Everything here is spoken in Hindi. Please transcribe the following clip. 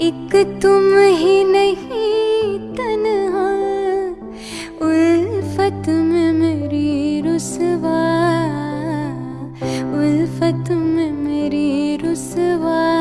एक तुम ही नहीं तनहा। उल्फत में मेरी रुसवा उल्फत में मेरी रुसवा।